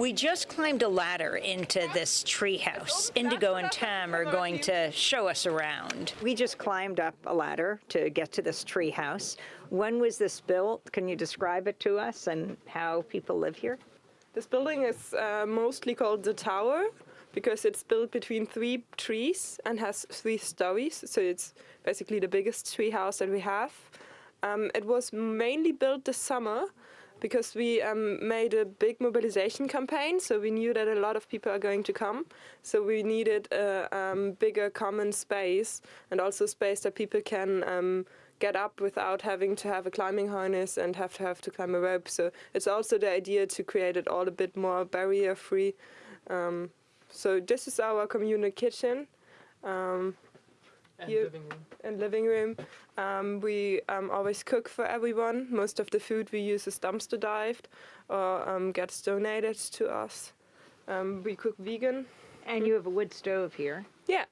We just climbed a ladder into this treehouse. Indigo and Tam are going to show us around. We just climbed up a ladder to get to this treehouse. When was this built? Can you describe it to us and how people live here? This building is uh, mostly called the tower because it's built between three trees and has three stories. So it's basically the biggest tree house that we have. Um, it was mainly built this summer because we um, made a big mobilization campaign. So we knew that a lot of people are going to come. So we needed a um, bigger common space and also space that people can um, get up without having to have a climbing harness and have to have to climb a rope. So it's also the idea to create it all a bit more barrier free. Um, so this is our communal kitchen. And Here- living room. and living room. Um, we um, always cook for everyone. Most of the food we use is dumpster dived or um, gets donated to us. Um, we cook vegan. And you have a wood stove here. Yeah.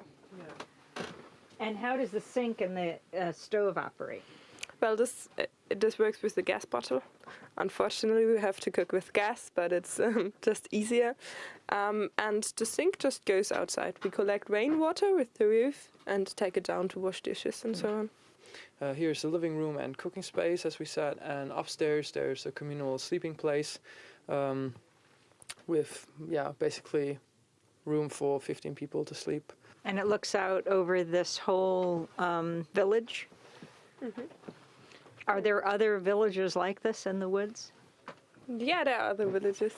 And how does the sink and the uh, stove operate? Well, this uh, this works with the gas bottle. Unfortunately, we have to cook with gas, but it's um, just easier. Um, and the sink just goes outside. We collect rainwater with the roof and take it down to wash dishes and so on. Uh, here's the living room and cooking space, as we said, and upstairs there's a communal sleeping place um, with, yeah, basically room for 15 people to sleep. And it looks out over this whole um, village? Are there other villages like this in the woods? Yeah, there are other villages.